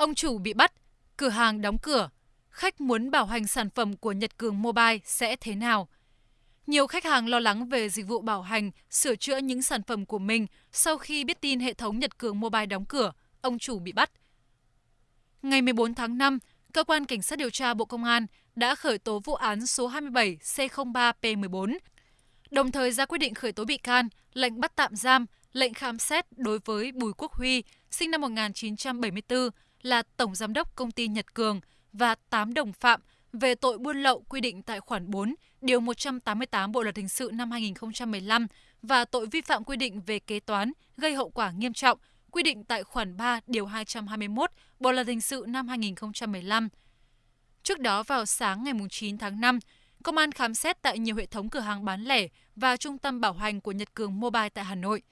Ông chủ bị bắt, cửa hàng đóng cửa, khách muốn bảo hành sản phẩm của Nhật Cường Mobile sẽ thế nào? Nhiều khách hàng lo lắng về dịch vụ bảo hành, sửa chữa những sản phẩm của mình sau khi biết tin hệ thống Nhật Cường Mobile đóng cửa, ông chủ bị bắt. Ngày 14 tháng 5, Cơ quan Cảnh sát điều tra Bộ Công an đã khởi tố vụ án số 27 C03P14, đồng thời ra quyết định khởi tố bị can, lệnh bắt tạm giam, lệnh khám xét đối với Bùi Quốc Huy, sinh năm 1974, là Tổng Giám đốc Công ty Nhật Cường và 8 đồng phạm về tội buôn lậu quy định tại khoản 4, điều 188 Bộ Luật Hình sự năm 2015 và tội vi phạm quy định về kế toán gây hậu quả nghiêm trọng quy định tại khoản 3 điều 221 Bộ Luật Hình sự năm 2015. Trước đó vào sáng ngày 9 tháng 5, công an khám xét tại nhiều hệ thống cửa hàng bán lẻ và trung tâm bảo hành của Nhật Cường Mobile tại Hà Nội.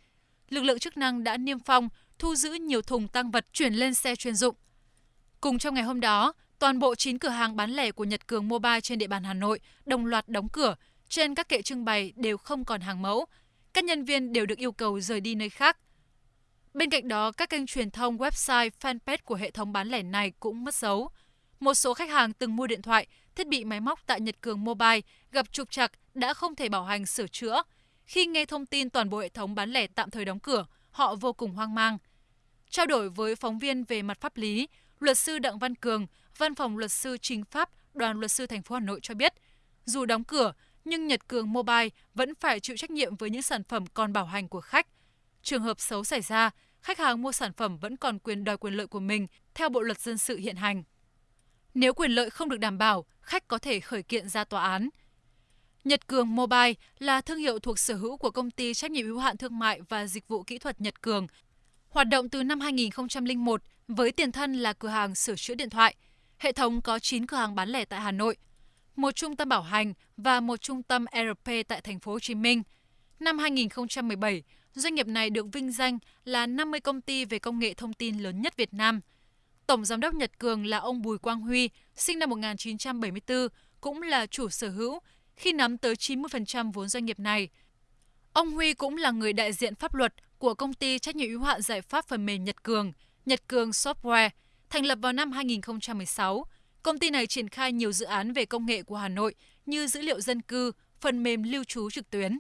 Lực lượng chức năng đã niêm phong, thu giữ nhiều thùng tăng vật chuyển lên xe chuyên dụng. Cùng trong ngày hôm đó, toàn bộ 9 cửa hàng bán lẻ của Nhật Cường Mobile trên địa bàn Hà Nội đồng loạt đóng cửa, trên các kệ trưng bày đều không còn hàng mẫu. Các nhân viên đều được yêu cầu rời đi nơi khác. Bên cạnh đó, các kênh truyền thông, website, fanpage của hệ thống bán lẻ này cũng mất dấu. Một số khách hàng từng mua điện thoại, thiết bị máy móc tại Nhật Cường Mobile gặp trục trặc đã không thể bảo hành sửa chữa. Khi nghe thông tin toàn bộ hệ thống bán lẻ tạm thời đóng cửa, họ vô cùng hoang mang. Trao đổi với phóng viên về mặt pháp lý, luật sư Đặng Văn Cường, Văn phòng luật sư Trình Pháp, Đoàn luật sư thành phố Hà Nội cho biết, dù đóng cửa nhưng Nhật Cường Mobile vẫn phải chịu trách nhiệm với những sản phẩm còn bảo hành của khách. Trường hợp xấu xảy ra, khách hàng mua sản phẩm vẫn còn quyền đòi quyền lợi của mình theo Bộ luật dân sự hiện hành. Nếu quyền lợi không được đảm bảo, khách có thể khởi kiện ra tòa án. Nhật Cường Mobile là thương hiệu thuộc sở hữu của công ty trách nhiệm hữu hạn thương mại và dịch vụ kỹ thuật Nhật Cường. Hoạt động từ năm 2001 với tiền thân là cửa hàng sửa chữa điện thoại. Hệ thống có 9 cửa hàng bán lẻ tại Hà Nội, một trung tâm bảo hành và một trung tâm ERP tại thành phố Hồ Chí Minh. Năm 2017, doanh nghiệp này được vinh danh là 50 công ty về công nghệ thông tin lớn nhất Việt Nam. Tổng giám đốc Nhật Cường là ông Bùi Quang Huy, sinh năm 1974, cũng là chủ sở hữu khi nắm tới 90% vốn doanh nghiệp này. Ông Huy cũng là người đại diện pháp luật của công ty trách nhiệm hữu hạn giải pháp phần mềm Nhật Cường, Nhật Cường Software, thành lập vào năm 2016. Công ty này triển khai nhiều dự án về công nghệ của Hà Nội như dữ liệu dân cư, phần mềm lưu trú trực tuyến.